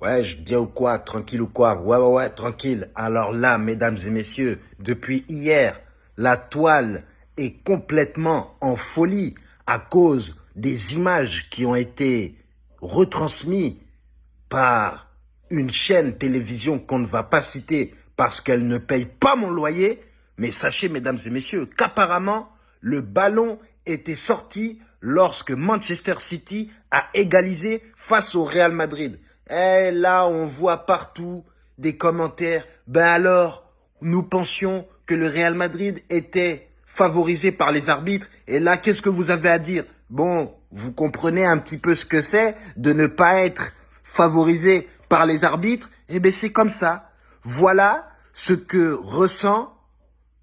Ouais, je bien ou quoi Tranquille ou quoi? Ouais, ouais, ouais, tranquille. Alors là, mesdames et messieurs, depuis hier, la toile est complètement en folie à cause des images qui ont été retransmises par une chaîne télévision qu'on ne va pas citer parce qu'elle ne paye pas mon loyer. Mais sachez, mesdames et messieurs, qu'apparemment, le ballon était sorti lorsque Manchester City a égalisé face au Real Madrid. Et là, on voit partout des commentaires. Ben alors, nous pensions que le Real Madrid était favorisé par les arbitres. Et là, qu'est-ce que vous avez à dire? Bon, vous comprenez un petit peu ce que c'est de ne pas être favorisé par les arbitres? Eh bien, c'est comme ça. Voilà ce que ressent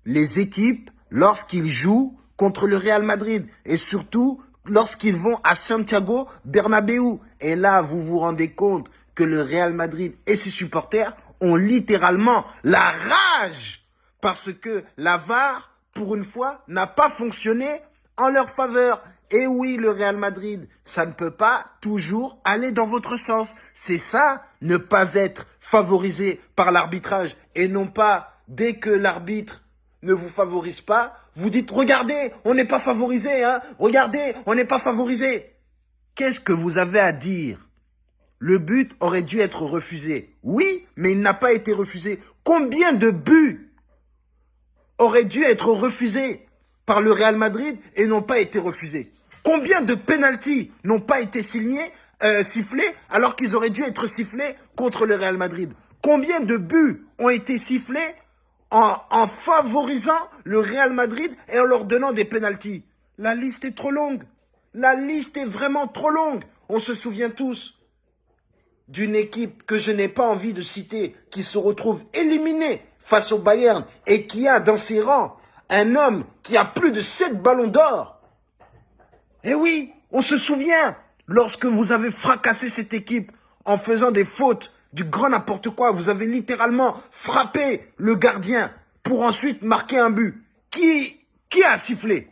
les équipes lorsqu'ils jouent contre le Real Madrid. Et surtout, lorsqu'ils vont à Santiago Bernabéu. Et là, vous vous rendez compte que le Real Madrid et ses supporters ont littéralement la rage parce que la VAR, pour une fois, n'a pas fonctionné en leur faveur. Et oui, le Real Madrid, ça ne peut pas toujours aller dans votre sens. C'est ça, ne pas être favorisé par l'arbitrage et non pas dès que l'arbitre ne vous favorise pas, vous dites, regardez, on n'est pas favorisé, hein, regardez, on n'est pas favorisé. Qu'est-ce que vous avez à dire? Le but aurait dû être refusé. Oui, mais il n'a pas été refusé. Combien de buts auraient dû être refusés par le Real Madrid et n'ont pas été refusés? Combien de pénalties n'ont pas été signés, euh, sifflés alors qu'ils auraient dû être sifflés contre le Real Madrid? Combien de buts ont été sifflés en, favorisant le Real Madrid et en leur donnant des pénalties. La liste est trop longue. La liste est vraiment trop longue. On se souvient tous d'une équipe que je n'ai pas envie de citer, qui se retrouve éliminée face au Bayern et qui a dans ses rangs un homme qui a plus de 7 ballons d'or. Eh oui, on se souvient, lorsque vous avez fracassé cette équipe en faisant des fautes du grand n'importe quoi. Vous avez littéralement frappé le gardien pour ensuite marquer un but. Qui, qui a sifflé?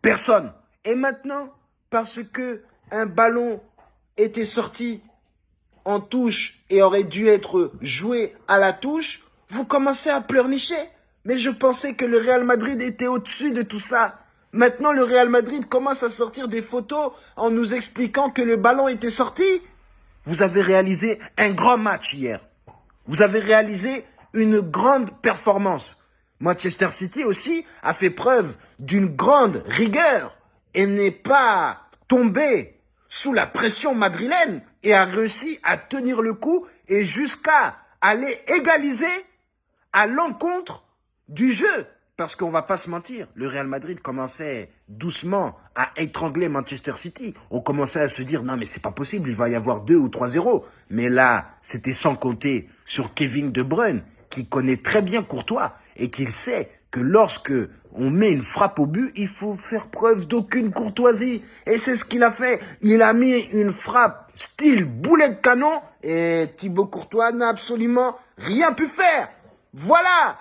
Personne. Et maintenant, parce que un ballon était sorti en touche et aurait dû être joué à la touche, vous commencez à pleurnicher. Mais je pensais que le Real Madrid était au-dessus de tout ça. Maintenant, le Real Madrid commence à sortir des photos en nous expliquant que le ballon était sorti. Vous avez réalisé un grand match hier. Vous avez réalisé une grande performance. Manchester City aussi a fait preuve d'une grande rigueur et n'est pas tombé sous la pression madrilène et a réussi à tenir le coup et jusqu'à aller égaliser à l'encontre du jeu. Parce qu'on va pas se mentir, le Real Madrid commençait doucement à étrangler Manchester City. On commençait à se dire, non mais c'est pas possible, il va y avoir 2 ou 3-0. Mais là, c'était sans compter sur Kevin De Bruyne, qui connaît très bien Courtois et qui sait que lorsque on met une frappe au but, il faut faire preuve d'aucune courtoisie. Et c'est ce qu'il a fait. Il a mis une frappe style boulet de canon et Thibaut Courtois n'a absolument rien pu faire. Voilà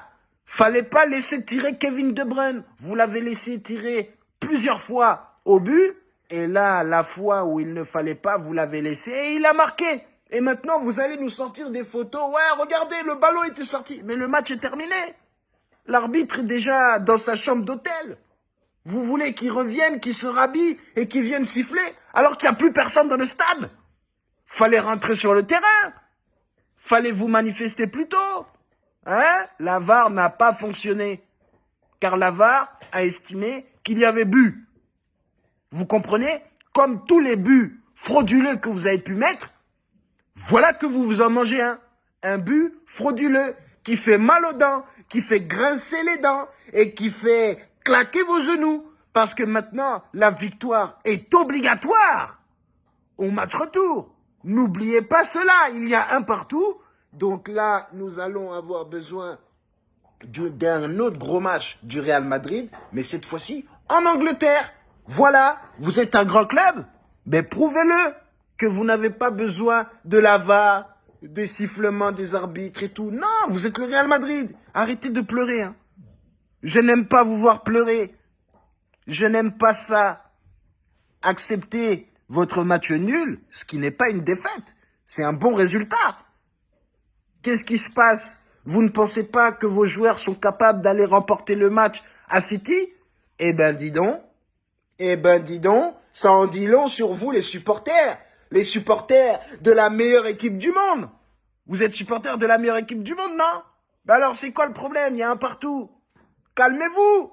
Fallait pas laisser tirer Kevin De Bruyne. Vous l'avez laissé tirer plusieurs fois au but. Et là, la fois où il ne fallait pas, vous l'avez laissé et il a marqué. Et maintenant, vous allez nous sortir des photos. Ouais, regardez, le ballon était sorti. Mais le match est terminé. L'arbitre est déjà dans sa chambre d'hôtel. Vous voulez qu'il revienne, qu'il se rhabille et qu'il vienne siffler alors qu'il n'y a plus personne dans le stade? Fallait rentrer sur le terrain. Fallait vous manifester plus tôt. Hein? La VAR n'a pas fonctionné. Car la VAR a estimé qu'il y avait but. Vous comprenez? Comme tous les buts frauduleux que vous avez pu mettre, voilà que vous vous en mangez un. Un but frauduleux qui fait mal aux dents, qui fait grincer les dents et qui fait claquer vos genoux. Parce que maintenant, la victoire est obligatoire au match retour. N'oubliez pas cela, il y a un partout donc là, nous allons avoir besoin d'un autre gros match du Real Madrid, mais cette fois-ci en Angleterre. Voilà, vous êtes un grand club, mais prouvez-le que vous n'avez pas besoin de la VAR, des sifflements des arbitres et tout. Non, vous êtes le Real Madrid. Arrêtez de pleurer. Hein. Je n'aime pas vous voir pleurer. Je n'aime pas ça. Acceptez votre match nul, ce qui n'est pas une défaite. C'est un bon résultat. Qu'est-ce qui se passe? Vous ne pensez pas que vos joueurs sont capables d'aller remporter le match à City? Eh ben dis donc, eh ben dis donc, ça en dit long sur vous les supporters, les supporters de la meilleure équipe du monde. Vous êtes supporters de la meilleure équipe du monde, non? Ben alors c'est quoi le problème? Il y a un partout. Calmez-vous